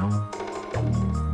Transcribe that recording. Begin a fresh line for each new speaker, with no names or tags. Tchau.